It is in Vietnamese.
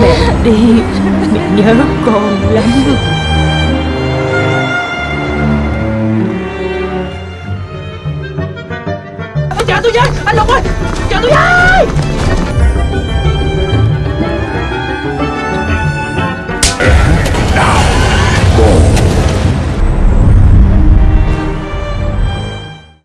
Mẹ đi, Mẹ nhớ con lắm. Chờ tôi với Anh Lục ơi Chờ tôi với